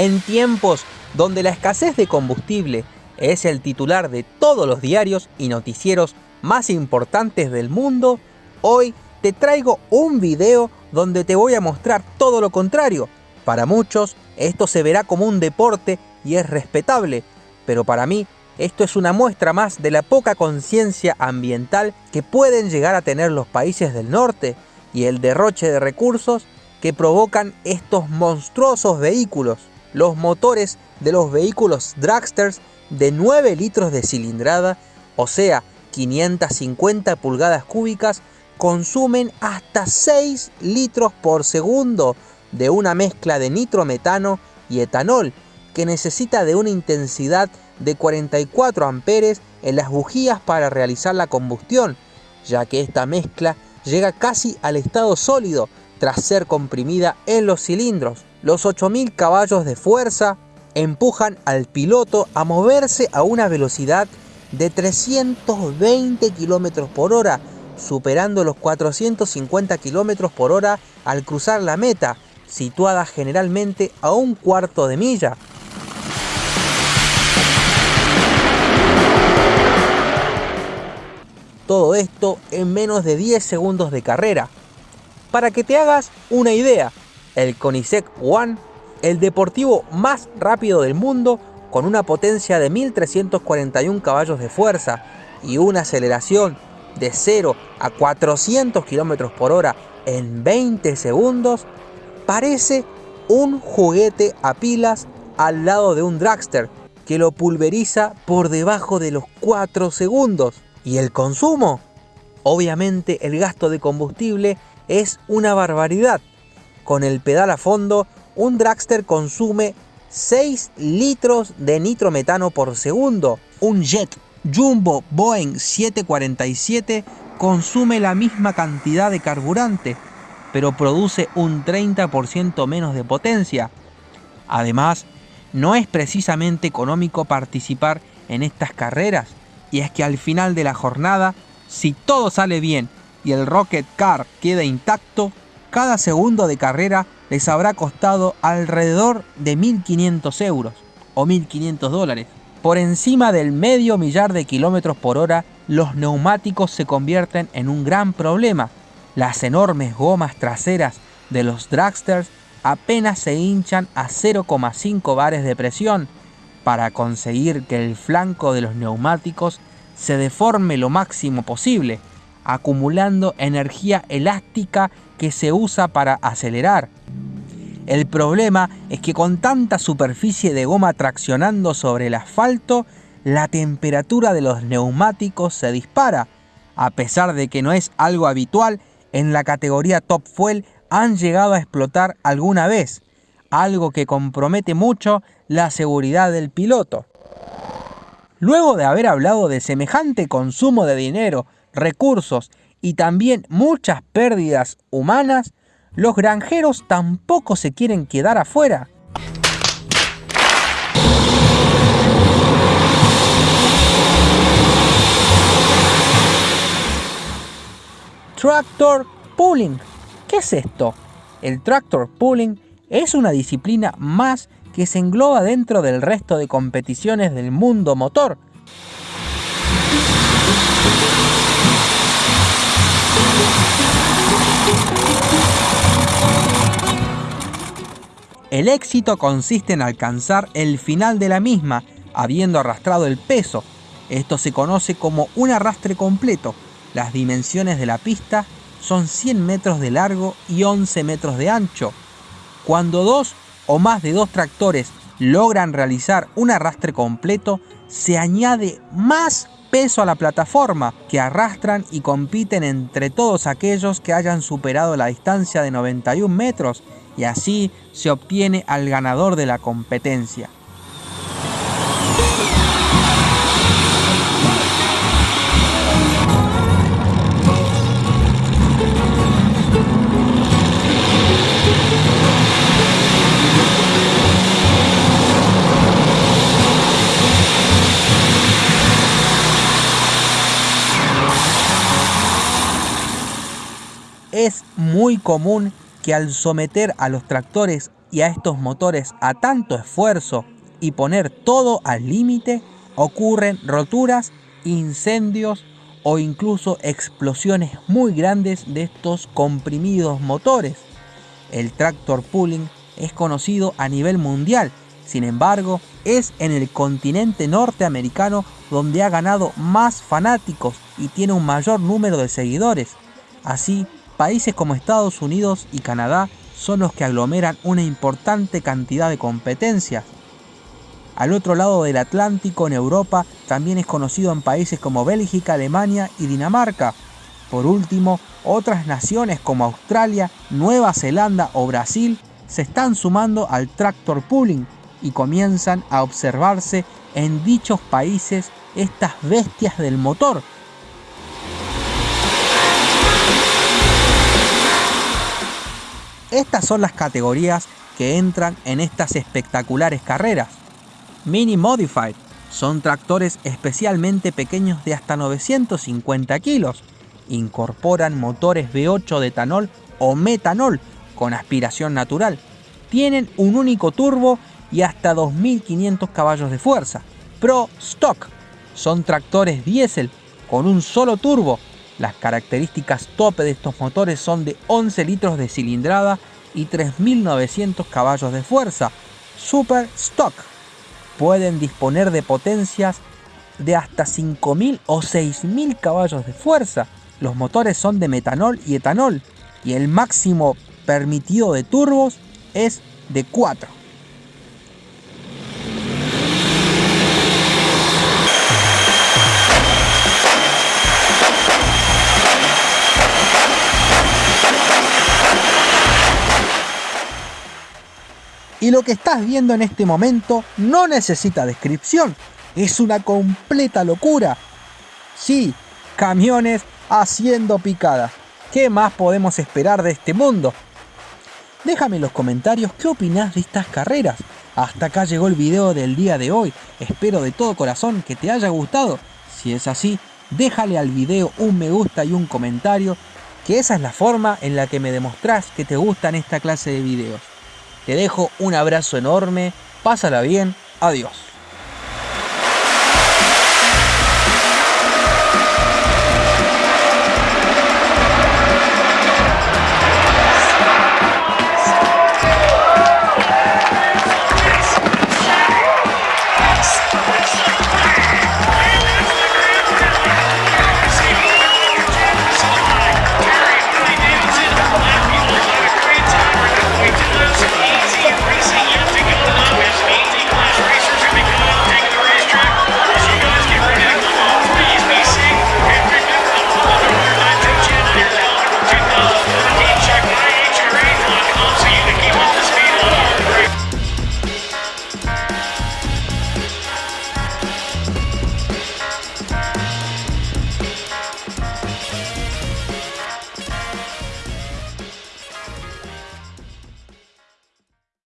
En tiempos donde la escasez de combustible es el titular de todos los diarios y noticieros más importantes del mundo, hoy te traigo un video donde te voy a mostrar todo lo contrario. Para muchos esto se verá como un deporte y es respetable, pero para mí esto es una muestra más de la poca conciencia ambiental que pueden llegar a tener los países del norte y el derroche de recursos que provocan estos monstruosos vehículos. Los motores de los vehículos dragsters de 9 litros de cilindrada, o sea, 550 pulgadas cúbicas, consumen hasta 6 litros por segundo de una mezcla de nitrometano y etanol, que necesita de una intensidad de 44 amperes en las bujías para realizar la combustión, ya que esta mezcla llega casi al estado sólido tras ser comprimida en los cilindros. Los 8000 caballos de fuerza empujan al piloto a moverse a una velocidad de 320 km por hora, superando los 450 km por hora al cruzar la meta, situada generalmente a un cuarto de milla. Todo esto en menos de 10 segundos de carrera. Para que te hagas una idea, el Koenigsegg One el deportivo más rápido del mundo con una potencia de 1341 caballos de fuerza y una aceleración de 0 a 400 km por hora en 20 segundos, parece un juguete a pilas al lado de un dragster que lo pulveriza por debajo de los 4 segundos. ¿Y el consumo? Obviamente el gasto de combustible es una barbaridad. Con el pedal a fondo un dragster consume 6 litros de nitrometano por segundo. Un jet Jumbo Boeing 747 consume la misma cantidad de carburante, pero produce un 30% menos de potencia. Además, no es precisamente económico participar en estas carreras, y es que al final de la jornada, si todo sale bien y el Rocket Car queda intacto, cada segundo de carrera les habrá costado alrededor de 1.500 euros o 1.500 dólares. Por encima del medio millar de kilómetros por hora, los neumáticos se convierten en un gran problema. Las enormes gomas traseras de los dragsters apenas se hinchan a 0,5 bares de presión para conseguir que el flanco de los neumáticos se deforme lo máximo posible, acumulando energía elástica que se usa para acelerar. El problema es que con tanta superficie de goma traccionando sobre el asfalto, la temperatura de los neumáticos se dispara. A pesar de que no es algo habitual, en la categoría Top Fuel han llegado a explotar alguna vez, algo que compromete mucho la seguridad del piloto. Luego de haber hablado de semejante consumo de dinero, recursos y también muchas pérdidas humanas, los granjeros tampoco se quieren quedar afuera. Tractor Pulling. ¿Qué es esto? El Tractor Pulling es una disciplina más que se engloba dentro del resto de competiciones del mundo motor, El éxito consiste en alcanzar el final de la misma, habiendo arrastrado el peso. Esto se conoce como un arrastre completo. Las dimensiones de la pista son 100 metros de largo y 11 metros de ancho. Cuando dos o más de dos tractores logran realizar un arrastre completo, se añade más peso a la plataforma que arrastran y compiten entre todos aquellos que hayan superado la distancia de 91 metros y así se obtiene al ganador de la competencia. Es muy común que al someter a los tractores y a estos motores a tanto esfuerzo y poner todo al límite, ocurren roturas, incendios o incluso explosiones muy grandes de estos comprimidos motores. El tractor pulling es conocido a nivel mundial, sin embargo, es en el continente norteamericano donde ha ganado más fanáticos y tiene un mayor número de seguidores. Así, países como Estados Unidos y Canadá son los que aglomeran una importante cantidad de competencias. Al otro lado del Atlántico, en Europa, también es conocido en países como Bélgica, Alemania y Dinamarca. Por último, otras naciones como Australia, Nueva Zelanda o Brasil se están sumando al tractor pooling y comienzan a observarse en dichos países estas bestias del motor. Estas son las categorías que entran en estas espectaculares carreras. Mini Modified son tractores especialmente pequeños de hasta 950 kilos. Incorporan motores V8 de etanol o metanol con aspiración natural. Tienen un único turbo y hasta 2500 caballos de fuerza. Pro Stock son tractores diésel con un solo turbo. Las características tope de estos motores son de 11 litros de cilindrada y 3900 caballos de fuerza. Super Stock pueden disponer de potencias de hasta 5000 o 6000 caballos de fuerza. Los motores son de metanol y etanol y el máximo permitido de turbos es de 4. Y lo que estás viendo en este momento no necesita descripción. Es una completa locura. Sí, camiones haciendo picadas. ¿Qué más podemos esperar de este mundo? Déjame en los comentarios qué opinas de estas carreras. Hasta acá llegó el video del día de hoy. Espero de todo corazón que te haya gustado. Si es así, déjale al video un me gusta y un comentario, que esa es la forma en la que me demostrás que te gustan esta clase de videos. Te dejo un abrazo enorme, pásala bien, adiós.